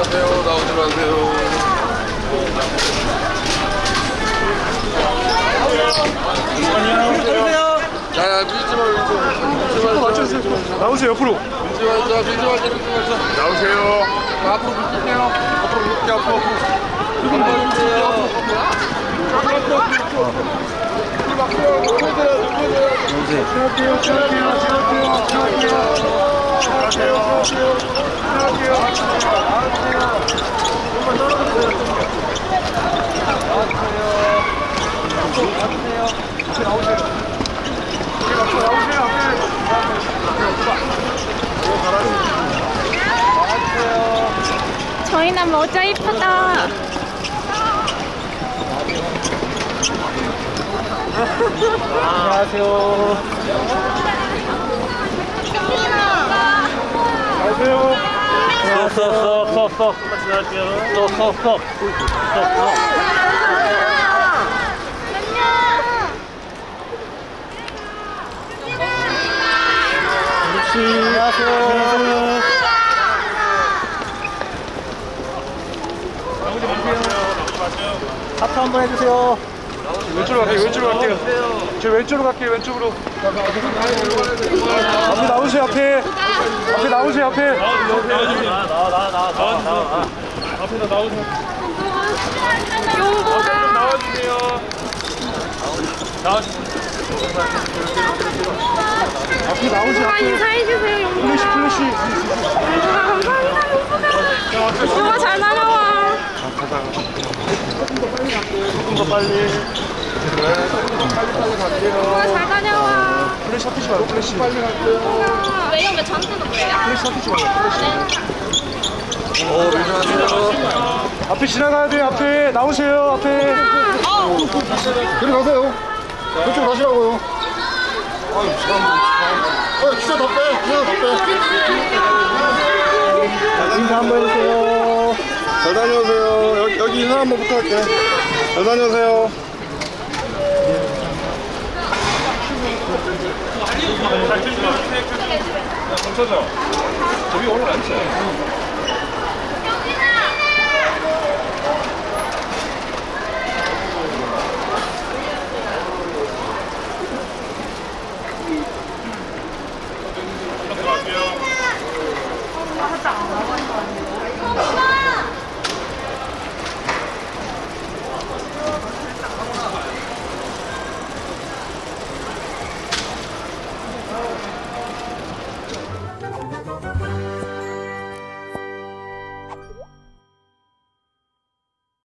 마세요. 나오지 마세요. 자, 밀지 마, 밀지 마. 밀지 마. 맞춰주세요. 나오세요, 옆으로. 밀지 마, 자, 밀지 마, 밀지 마. 자, 나오세요. 자, 앞으로 밀게요. 앞으로 밀게, 앞으로. 앞으로 밀게요. 앞으로, 앞으로, 앞으로. 힘 앞으로. 누구세요, 누구세요? 지나갈게요, 지나갈게요, 지나갈게요, 지나갈게요. 지나갈게요, 지나갈게요. 지나갈게요. 조금만 떨어져주세요. 앞에 나오세요. 앞에 나오세요, 앞에. 저희는 모자 이쁘다. 안녕하세요. 쏙쏙쏙쏙쏙 쏙쏙쏙 쏙쏙 안녕하세요. 하트 한번 해주세요. 왼쪽으로 갈게요. 왼쪽으로 갈게요. 저 왼쪽으로 갈게요. 왼쪽으로. 앞에 나오세요. 앞에. 앞에 나오세요. 앞에. 용보가 나와주세요 앞에 나오세요. 용보가 앞에. 인사해주세요. 플래시 용보가. 플래시. 용보가 감사합니다. 용보가. 용보가 잘 다녀와. 조금 더 빨리. 용보가 잘 다녀와. 플래시 아프지 말고 플래시. 왜요? 왜 저한테는 그래요? 플래시 아프지 말고 플래시. 어, 밀지 앞에 지나가야 돼요. 앞에 나오세요. 앞에. 그리 가세요. 그쪽 가시라고요. 아유, 참. 어, 기사 더 빼. 기사 더 빼. 인사 한번 해주세요. 잘 다녀오세요. 여기, 여기 인사 한번 부탁할게. 잘 다녀오세요. 저기 오늘 안 쳐요